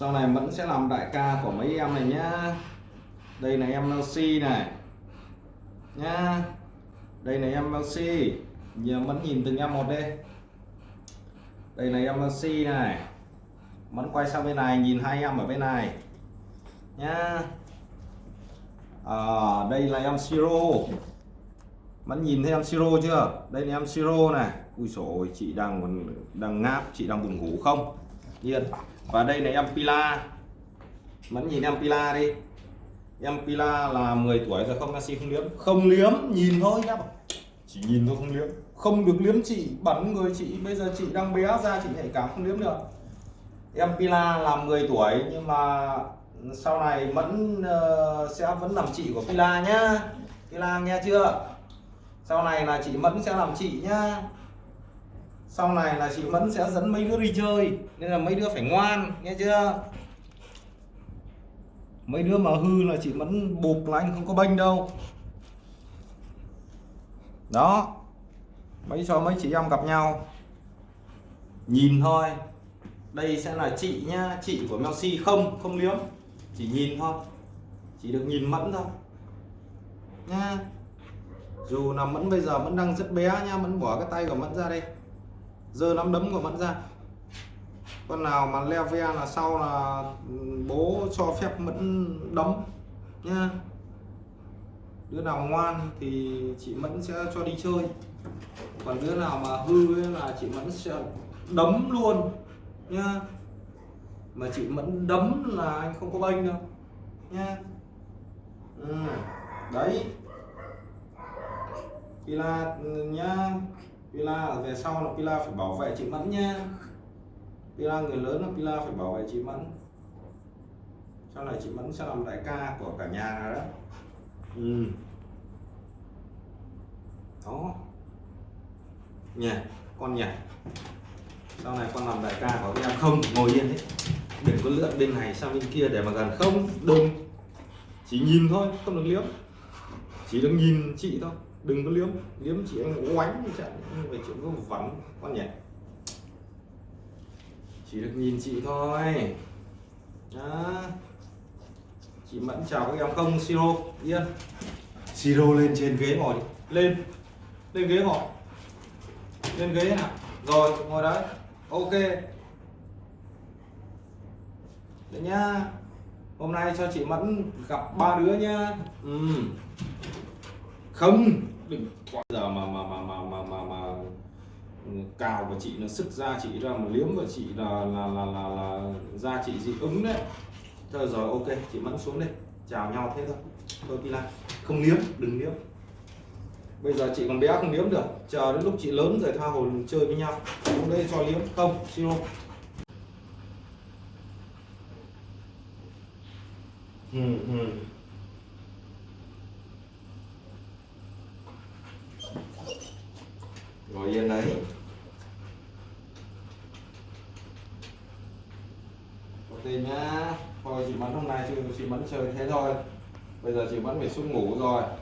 sau này vẫn sẽ làm đại ca của mấy em này nhá. Đây là em Melcy này. Nhá. Đây là em Melcy giờ vẫn nhìn từng em một đi. Đây là em Melcy này. Vẫn quay sang bên này nhìn hai em ở bên này. Nhá. À, đây là em Siro. Vẫn nhìn thấy em Siro chưa? Đây là em Siro này. Ui rồi chị đang còn đang ngáp chị đang buồn ngủ không? Nhiên và đây là em Pila. Mẫn nhìn em Pila đi. Em Pila là 10 tuổi rồi không Messi không liếm. Không liếm nhìn thôi nhá. Chỉ nhìn thôi không liếm. Không được liếm chị bắn người chị. Bây giờ chị đang bé ra chị nhạy cảm không liếm được. Em Pila là 10 tuổi nhưng mà sau này Mẫn uh, sẽ vẫn làm chị của Pila nhá. Pila nghe chưa? Sau này là chị Mẫn sẽ làm chị nhá sau này là chị Mẫn sẽ dẫn mấy đứa đi chơi, nên là mấy đứa phải ngoan, nghe chưa? Mấy đứa mà hư là chị Mẫn bụp là anh không có bênh đâu. Đó, mấy cho mấy chị em gặp nhau. Nhìn thôi, đây sẽ là chị nhá, chị của Messi không không liếm. Chỉ nhìn thôi, chỉ được nhìn Mẫn thôi. Nha. Dù là Mẫn bây giờ Mẫn đang rất bé nha Mẫn bỏ cái tay của Mẫn ra đây giơ nắm đấm của Mẫn ra. Con nào mà leo ve là sau là ừ, bố cho phép Mẫn đấm nha đứa nào ngoan thì chị Mẫn sẽ cho đi chơi. Còn đứa nào mà hư ấy là chị Mẫn sẽ đấm luôn nha mà chị Mẫn đấm là anh không có bênh đâu nha ừ. đấy. Là ừ, nhá. Pila về sau là Pila phải bảo vệ chị Mẫn nha. Pila người lớn là Pila phải bảo vệ chị Mẫn. Sau này chị Mẫn sẽ làm đại ca của cả nhà đó. Ừ. đó. Nhà con nhà sau này con làm đại ca của em. Không ngồi yên đấy. Đừng có lượn bên này sang bên kia để mà gần. Không đừng. Chỉ nhìn thôi không được liếm chỉ được nhìn chị thôi đừng có liếm. Liếm chị anh oánh như trận về chuyện có vắng con nhỉ? Chỉ được nhìn chị thôi. Đó. chị mẫn chào các em không? Siro yên siro lên trên ghế ngồi đi. Lên. Lên ghế ngồi. Lên ghế nào rồi ngồi đấy. Ok. Đấy nhá. Hôm nay cho chị mẫn gặp ba đứa nhá. Ừ không. Đừng bây giờ mà mà mà mà mà mà, mà cào của chị nó sức ra chị ra mà liếm của chị là là là là, là da chị dị ứng đấy. Thôi rồi ok chị mẫn xuống đây chào nhau thế thôi. Thôi lại. Không liếm đừng liếm. Bây giờ chị còn bé không liếm được. Chờ đến lúc chị lớn rồi tha hồ chơi với nhau. Xuống đây cho liếm. Không siro. Ừ, ừ. Ngồi yên đấy. Ok nhá. Thôi chị mẫn hôm nay chị, chị mẫn chơi thế thôi. Bây giờ chị mẫn phải xuống ngủ rồi.